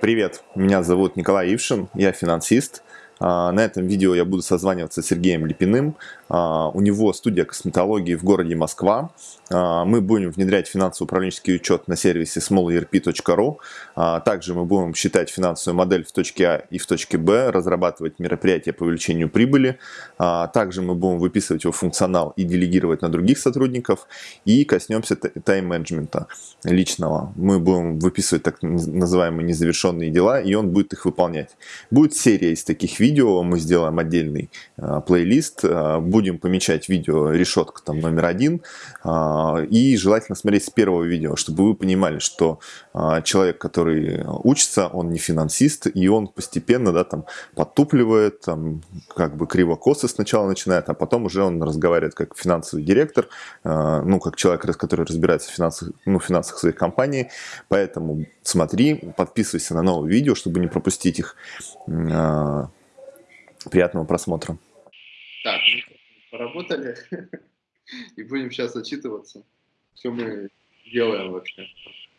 Привет, меня зовут Николай Ившин, я финансист. А, на этом видео я буду созваниваться с Сергеем Липиным. А, у него студия косметологии в городе Москва. А, мы будем внедрять финансово-управленческий учет на сервисе smallerp.ru. Также мы будем считать финансовую модель в точке А и в точке Б, разрабатывать мероприятия по увеличению прибыли. Также мы будем выписывать его функционал и делегировать на других сотрудников. И коснемся тайм-менеджмента личного. Мы будем выписывать так называемые незавершенные дела, и он будет их выполнять. Будет серия из таких видео видео, мы сделаем отдельный э, плейлист, э, будем помечать видео решетка там номер один, э, и желательно смотреть с первого видео, чтобы вы понимали, что э, человек, который учится, он не финансист, и он постепенно, да, там, подтупливает, там, как бы криво-косо сначала начинает, а потом уже он разговаривает как финансовый директор, э, ну, как человек, который разбирается в финансах, ну, финансах своей компании, поэтому смотри, подписывайся на новые видео, чтобы не пропустить их. Приятного просмотра. Так, мы поработали и будем сейчас отчитываться, что мы делаем вообще.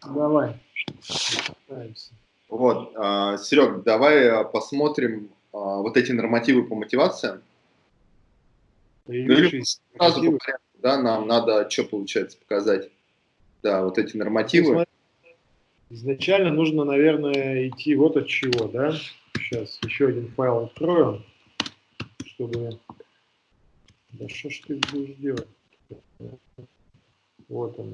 Давай. Вот, а, Серег, давай а, посмотрим а, вот эти нормативы по мотивациям. Ну, сразу по порядку, да, нам надо что получается показать? Да, вот эти нормативы. Изначально нужно, наверное, идти вот от чего, да? Сейчас еще один файл открою чтобы... Да что ж ты будешь делать? Вот он.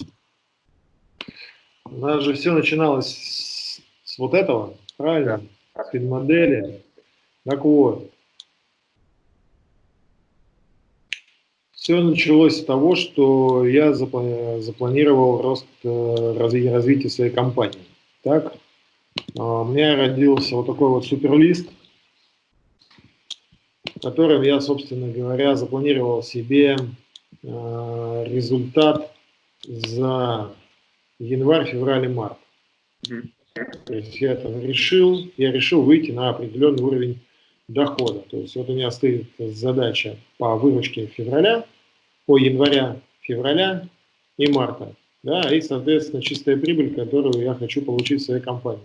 У нас же все начиналось с, с вот этого, правильно? С модели. Так вот. Все началось с того, что я запланировал рост э, развития своей компании. Так, а, у меня родился вот такой вот суперлист – которым я, собственно говоря, запланировал себе э, результат за январь, февраль и март. То есть я там решил, я решил выйти на определенный уровень дохода. То есть вот у меня стоит задача по выручке февраля, по января, февраля и марта. Да, и, соответственно, чистая прибыль, которую я хочу получить в своей компании.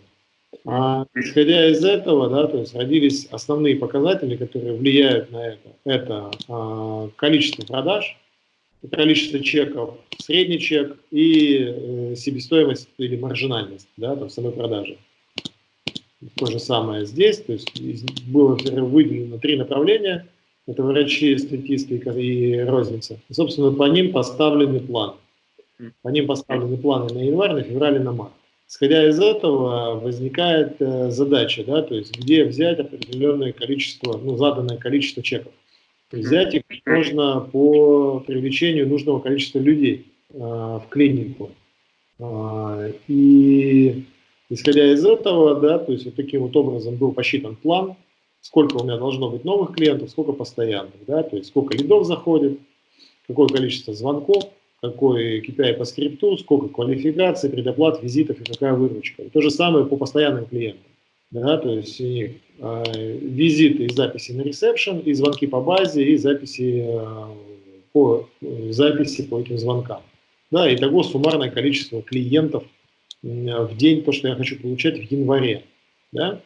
А, исходя из этого, да, то есть родились основные показатели, которые влияют на это. Это а, количество продаж, количество чеков, средний чек и э, себестоимость или маржинальность да, там, самой продажи. То же самое здесь, то есть было выделено три направления, это врачи, статисты и розница. И, собственно, по ним поставлены планы. По ним поставлены планы на январь, на февраль и на март. Исходя из этого возникает э, задача, да, то есть где взять определенное количество, ну, заданное количество чеков. Взять их можно по привлечению нужного количества людей э, в клинику. Э, и исходя из этого, да, то есть вот таким вот образом был посчитан план, сколько у меня должно быть новых клиентов, сколько постоянных, да, то есть сколько лидов заходит, какое количество звонков, какой KPI по скрипту, сколько квалификаций, предоплат, визитов и какая выручка. И то же самое по постоянным клиентам. Да, то есть э, визиты и записи на ресепшн, и звонки по базе, и записи э, по, э, записи по этим звонкам. Да, итого суммарное количество клиентов в день, то, что я хочу получать в январе. Да?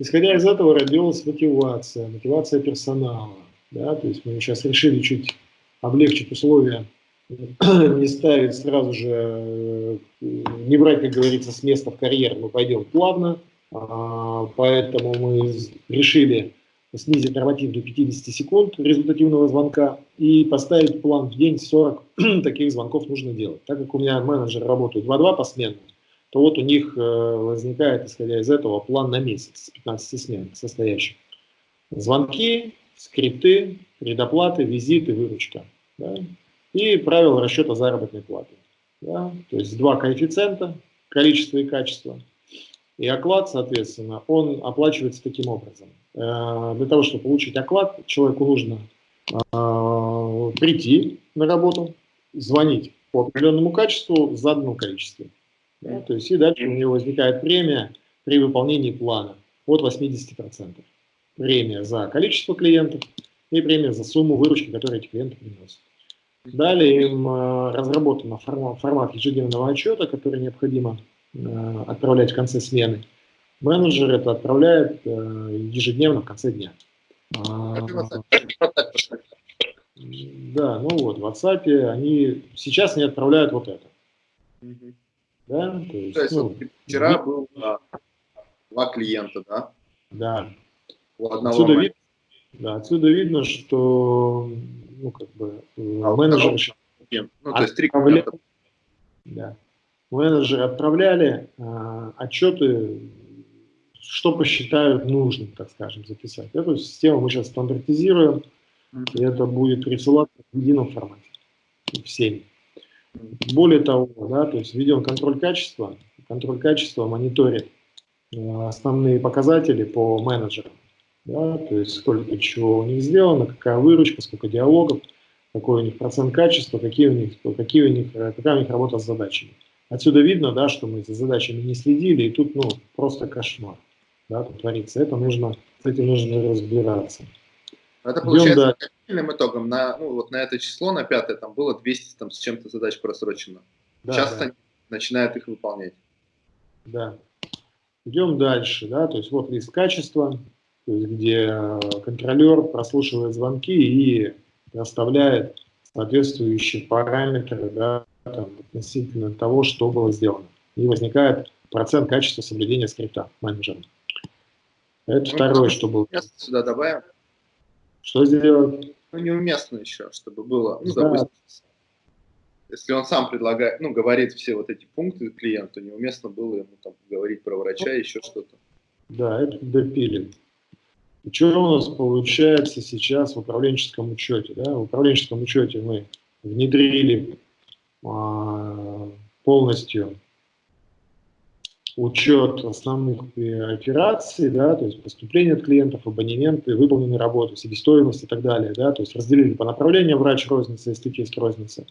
Исходя из этого родилась мотивация, мотивация персонала. Да? То есть мы сейчас решили чуть облегчить условия не ставить сразу же, э, не брать, как говорится, с места в карьер, мы пойдем плавно, а, поэтому мы решили снизить норматив до 50 секунд результативного звонка и поставить план в день 40 таких звонков нужно делать. Так как у меня менеджеры работают 2-2 посменно, то вот у них э, возникает, исходя из этого, план на месяц с 15 смен состоящих. Звонки, скрипты, предоплаты, визиты, выручка. Да? И правила расчета заработной платы. Да? То есть два коэффициента, количество и качество. И оклад, соответственно, он оплачивается таким образом. Э, для того, чтобы получить оклад, человеку нужно э, прийти на работу, звонить по определенному качеству в заданном количестве. Да? То есть и дальше у него возникает премия при выполнении плана от 80%. Премия за количество клиентов и премия за сумму выручки, которую эти клиенты приносят. Далее им э, разработан формат, формат ежедневного отчета, который необходимо э, отправлять в конце смены. менеджер это отправляет э, ежедневно в конце дня. А, да, ну вот, в WhatsApp они сейчас не отправляют вот это. Да, то есть, То есть ну, вот вчера был а, два клиента, да? да, У одного Отсюда, менеджера. Да, отсюда видно, что ну, как бы, э, А клиента, Ну, то есть три клиента. да, менеджеры отправляли а, отчеты, что посчитают нужным, так скажем, записать. Эту систему мы сейчас стандартизируем, и это будет присылаться в едином формате всем. Более того, да, то есть ведем контроль качества. Контроль качества мониторит э, основные показатели по менеджерам. Да, то есть сколько чего у них сделано, какая выручка, сколько диалогов, какой у них процент качества, какие у них, какие у них, э, какая у них работа с задачами. Отсюда видно, да, что мы за задачами не следили, и тут ну, просто кошмар да, тут творится. Это нужно, с этим нужно разбираться. Это Идем получается дальше. окончательным итогом на, ну, вот на это число, на пятое, там было 200 там, с чем-то задач просрочено. Да, Сейчас да. они начинают их выполнять. Да. Идем дальше, да, то есть вот лист качества, то есть где э, контролер прослушивает звонки и расставляет соответствующие параметры, да, там, относительно того, что было сделано. И возникает процент качества соблюдения скрипта менеджером. Это Ну, второе, что было. Сюда добавим. Что сделать? Ну, неуместно еще, чтобы было, ну, Да. допустим, если он сам предлагает, ну, говорит все вот эти пункты клиенту, неуместно было ему там говорить про врача, еще что-то. Да, это допилим. И что у нас получается сейчас в управленческом учете? Да? В управленческом учете мы внедрили а, полностью учет основных э, операций, да, то есть поступления от клиентов, абонементы, выполненные работы, себестоимость и так далее. Да, то есть разделили по направлениям врач розница и статист розница.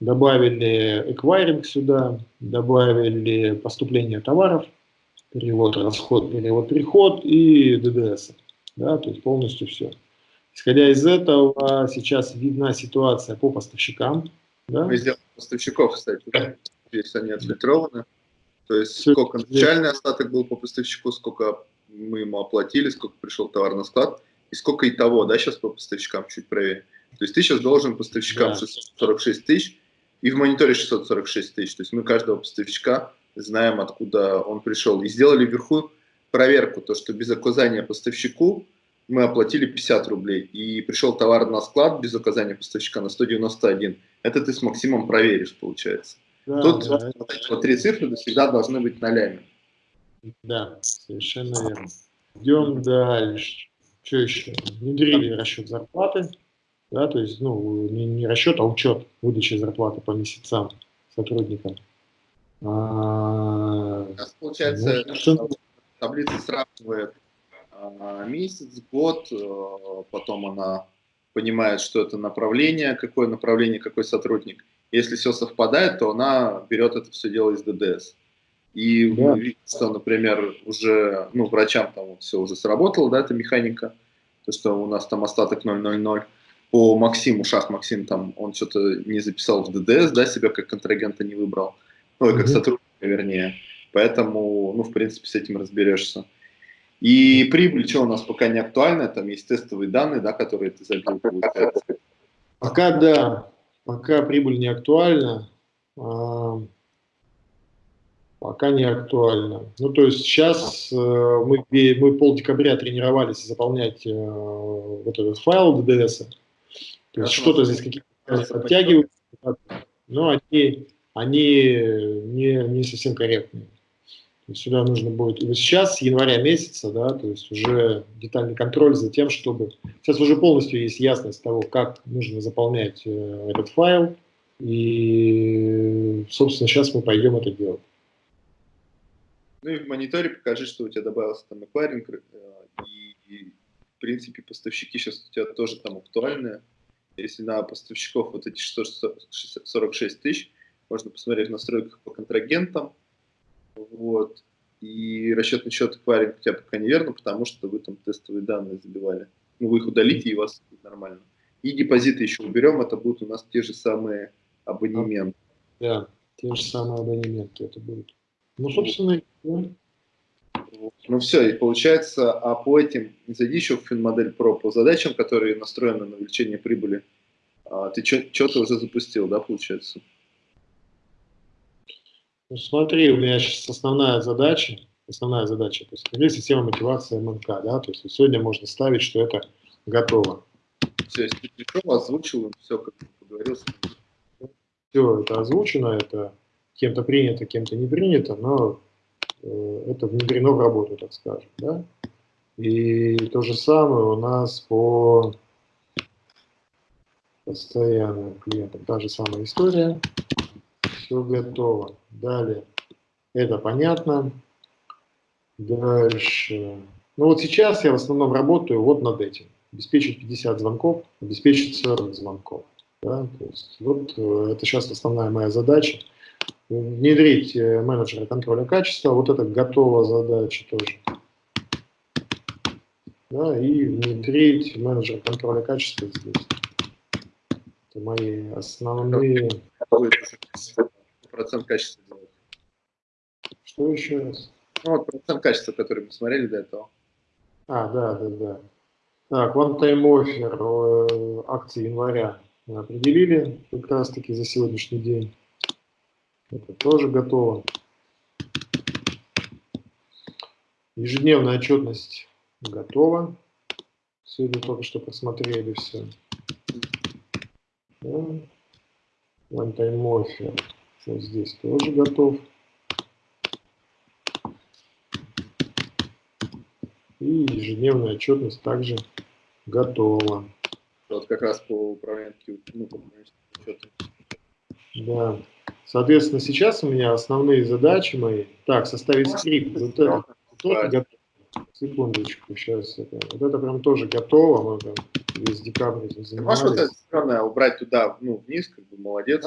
Добавили эквайринг сюда, добавили поступление товаров, перевод, расход, перевод, приход и ДДС. Да, то есть полностью все. Исходя из этого, сейчас видна ситуация по поставщикам. Да? Мы сделали поставщиков, кстати, да? здесь они отфильтрованы. То есть Всё сколько начальный остаток был по поставщику, сколько мы ему оплатили, сколько пришел товар на склад, и сколько и того, да, сейчас по поставщикам чуть проверь. То есть ты сейчас должен поставщикам Да. 646 тысяч, и в мониторе 646 тысяч. То есть мы каждого поставщика знаем, откуда он пришел. И сделали вверху проверку, то, что без указания поставщику мы оплатили 50 рублей, и пришел товар на склад без указания поставщика на 191. Это ты с Максимом проверишь, получается. Да, Тут да, три цифры всегда должны быть нолями. да, совершенно верно. Идем дальше. Что еще? Внедрили расчет зарплаты. Да, то есть, ну, не, не расчет, а учет выдачи зарплаты по месяцам сотрудникам. А, У нас, получается, Ну, таблица сравнивает а, месяц, год, э, потом она понимает, что это направление, какое направление, какой сотрудник. Если все совпадает, то она берет это все дело из ДДС. И Да. видим, что, например, уже, ну, врачам там все уже сработало, да, эта механика, то, что у нас там остаток 0,00. По Максиму, Шах Максим, там, он что-то не записал в ДДС, да, себя как контрагента не выбрал. Ой, как Мгм. сотрудника, вернее. Поэтому, ну, в принципе, с этим разберешься. И прибыль, что у нас пока не актуальна, там есть тестовые данные, да, которые ты забил, получается. Пока да, пока прибыль не актуальна, а, пока не актуальна. Ну, то есть сейчас э, мы, мы пол декабря тренировались заполнять э, вот этот файл ДДС. То есть что-то здесь какие-то подтягивают, но они, они не, не совсем корректные. Сюда нужно будет, вот сейчас, с января месяца, да, то есть уже детальный контроль за тем, чтобы... Сейчас уже полностью есть ясность того, как нужно заполнять э, этот файл, и, собственно, сейчас мы пойдем это делать. Ну и в мониторе покажи, что у тебя добавился там эквайринг, э, и, и, в принципе поставщики сейчас у тебя тоже там актуальные. Если на поставщиков вот эти 646 тысяч, можно посмотреть в настройках по контрагентам, вот. И расчетный счет эквайринг у тебя пока неверно, потому что вы там тестовые данные забивали. Ну, вы их удалите, и у вас будет нормально. И депозиты еще уберем, это будут у нас те же самые абонементы. Да, те же самые абонементы это будут. Ну, собственно, да. Ну все, и получается, а по этим, не зайди еще в финмодель Pro, по задачам, которые настроены на увеличение прибыли, а, ты что-то уже запустил, да, получается? Ну смотри, у меня сейчас основная задача, основная задача, то есть есть система мотивации МНК, да, то есть сегодня можно ставить, что это готово. Все, если пришел, озвучил, все, как поговорил. Все, это озвучено, это кем-то принято, кем-то не принято, но э, это внедрено в работу, так скажем, да. И то же самое у нас по постоянным клиентам, та же самая история, все готово. Далее, это понятно. Дальше. Ну вот сейчас я в основном работаю вот над этим. Обеспечить 50 звонков, обеспечить 40 звонков. Да? То есть вот э, это сейчас основная моя задача. Внедрить э, менеджера контроля качества, вот это готова задача тоже. Да, и внедрить менеджера контроля качества здесь. Это мои основные... Процент качества делать. Что еще раз? Ну, вот процент качества, который мы смотрели до этого. А, да, да, да. Так, one time offer э, акции января мы определили как раз таки за сегодняшний день. Это тоже готово. Ежедневная отчетность готова. Сегодня только что посмотрели все. Да. Вот здесь тоже готов. И ежедневная отчетность также готова. Вот как раз по управлению, ну, учету. Да. Соответственно, сейчас у меня основные задачи мои. Так, составить скрипт. Вот это тоже готово. Секундочку, сейчас. Это, вот это прям тоже готово. Мы прям весь декабрь этим занимались. Можешь вот это странное убрать туда, ну, вниз, как бы, молодец.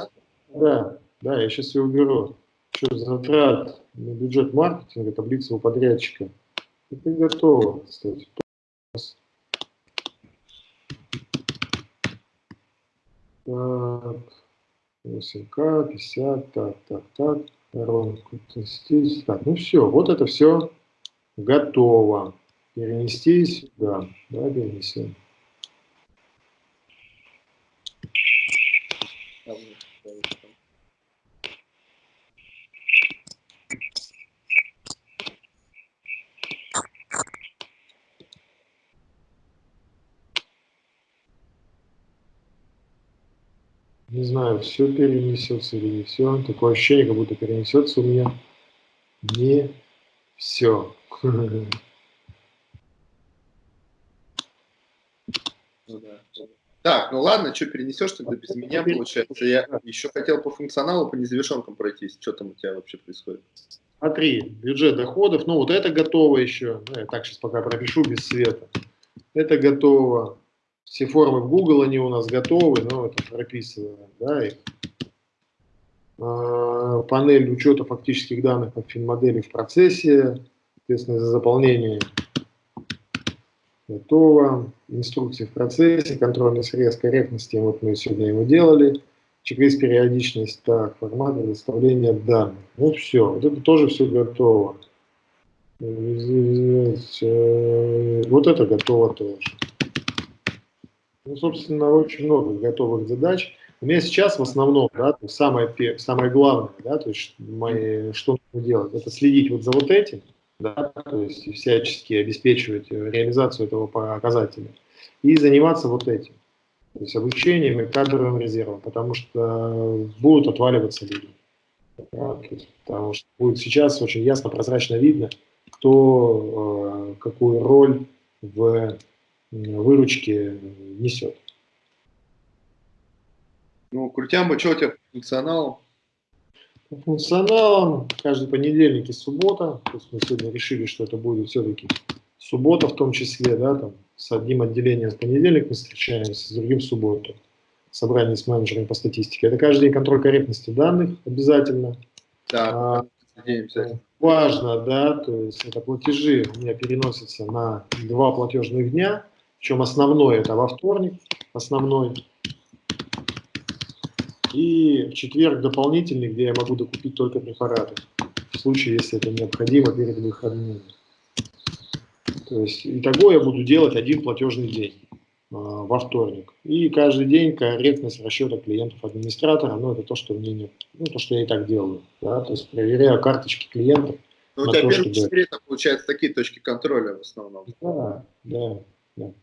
Да, да, я сейчас ее уберу. Что затрат на бюджет маркетинга, таблица у подрядчика. Это готово, кстати. Так, 8К, 50, так, так, так, воронку тестить. Так, ну все, вот это все готово. Перенести сюда, да, перенесем. Не знаю, все перенесется или не все. Такое ощущение, как будто перенесется у меня не все. Так, ну ладно, что перенесешь тогда без меня, получается. Я еще хотел по функционалу, по незавершенкам пройтись. Что там у тебя вообще происходит? Смотри, бюджет доходов, ну вот это готово еще. Ну, я так сейчас пока пропишу без света. Это готово. Все формы в Google, они у нас готовы, но это прописываем, да, их. А, панель учета фактических данных по финмодели в процессе, соответственно, за заполнение готово. Инструкции в процессе, контрольный срез корректности, вот мы сегодня его делали. Чек-лист периодичность, так, формат предоставления данных. Ну все, вот это тоже все готово. Э, вот это готово тоже. Ну, собственно, очень много готовых задач. У меня сейчас в основном, да, то самое, самое главное, да, то есть мои, что нужно делать, это следить вот за вот этим, да, то есть всячески обеспечивать реализацию этого показателя и заниматься вот этим, то есть обучением и кадровым резервом, потому что будут отваливаться люди. Да, есть, потому что будет сейчас очень ясно, прозрачно видно, кто э, какую роль в выручки несет. Ну, Крутямба, что у тебя? По функционалам каждый понедельник и суббота. То есть мы сегодня решили, что это будет все-таки суббота в том числе, да, там с одним отделением в понедельник мы встречаемся, с другим в субботу. Собрание с менеджерами по статистике. Это каждый день контроль корректности данных обязательно. Да, а, важно, да, то есть это платежи у меня переносятся на два платежных дня – причем основной это во вторник, основной. И в четверг дополнительный, где я могу докупить только препараты. В случае, если это необходимо перед выходными. То есть, итого я буду делать один платежный день э, во вторник. И каждый день корректность расчета клиентов-администратора, ну, это то, что мне не, ну, то, что я и так делаю. Да? То есть, проверяю карточки клиентов. Ну, у тебя то, первые чтобы... получается, такие точки контроля в основном. Да, да, да.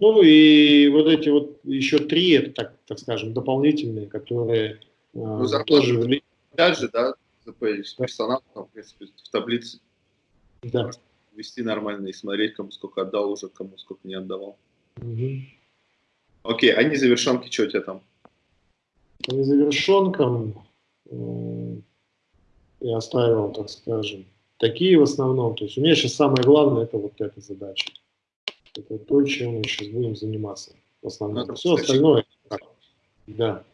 Ну, и вот эти вот еще три, это, так, так скажем, дополнительные, которые э, ну, тоже влияют. Опять же, да, персонал, там, в принципе, в таблице. Да вести нормально и смотреть, кому сколько отдал уже, кому сколько не отдавал. Угу. Окей, а незавершенки, что у тебя там? По незавершенкам э, я оставил, так скажем, такие в основном. То есть у меня сейчас самое главное, это вот эта задача. Это то, чем мы сейчас будем заниматься. В основном. Ну, Все остальное, да.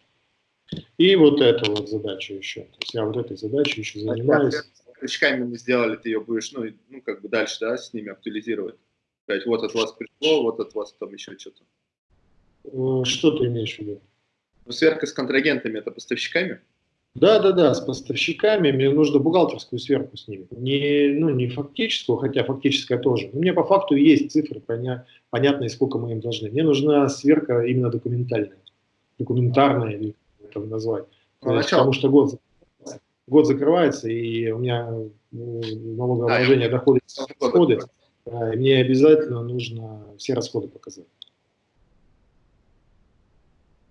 И вот эта вот задача еще. То есть я вот этой задачей еще занимаюсь крючками мы сделали, ты ее будешь, ну, ну, как бы дальше, да, с ними актуализировать. Сказать, вот от вас пришло, вот от вас там еще что-то. Э, что ты имеешь в виду? Ну, сверка с контрагентами, это поставщиками? Да, да, да, с поставщиками мне нужно бухгалтерскую сверку с ними. Не, ну, не фактическую, хотя фактическая тоже. Но мне по факту есть цифры, поня, понятные, сколько мы им должны. Мне нужна сверка именно документальная, документарная, или как это назвать. Ну, потому что год год закрывается, и у меня ну, налогообложение а, доходы и расходы, мне обязательно нужно все расходы показать.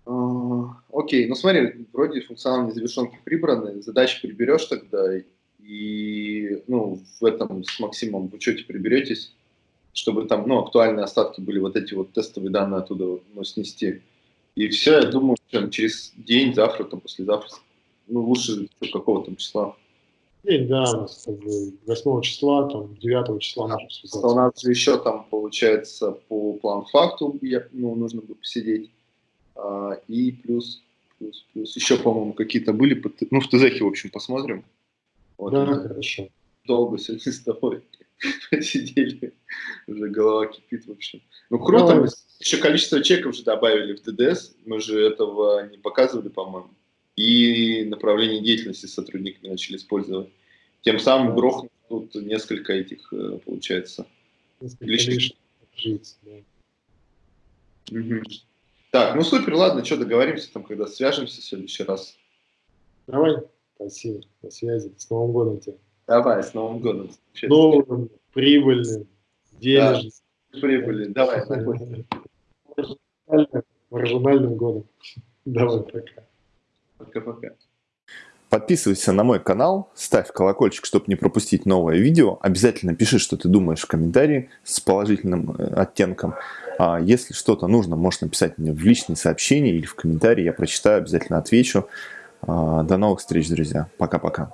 А, окей, ну смотри, вроде функциональные завершенки прибраны, задачи приберешь тогда, и ну, в этом с Максимом в учете приберетесь, чтобы там ну, актуальные остатки были, вот эти вот тестовые данные оттуда ну, снести. И все, я думаю, через день, завтра, там, послезавтра ну, лучше какого там числа. День, да, у нас как бы 8 числа, там, 9 числа да. связаться. У нас еще там, получается, по план факту ну, нужно бы посидеть. А, и плюс, плюс, плюс, еще, по-моему, какие-то были, ну, в ТЗХе, в общем, посмотрим. Вот, да, хорошо. Долго сегодня с тобой посидели, уже голова кипит, в общем. Ну, круто, Давай. еще количество чеков же добавили в ДДС, мы же этого не показывали, по-моему и направление деятельности сотрудники начали использовать. Тем самым грохнут тут несколько этих, э, получается, несколько лишних. Жить, да. угу. Так, ну супер, ладно, что, договоримся там, когда свяжемся в следующий раз. Давай, спасибо, до связи, с Новым годом тебя. Давай, с Новым годом. Новым, прибыльным, денежным. Да, прибыльным, давай. Маржинальным годом. Давай, пока. Пока-пока. Подписывайся на мой канал, ставь колокольчик, чтобы не пропустить новое видео. Обязательно пиши, что ты думаешь в комментарии с положительным э, оттенком. А если что-то нужно, можешь написать мне в личные сообщения или в комментарии. Я прочитаю, обязательно отвечу. А, до новых встреч, друзья. Пока-пока.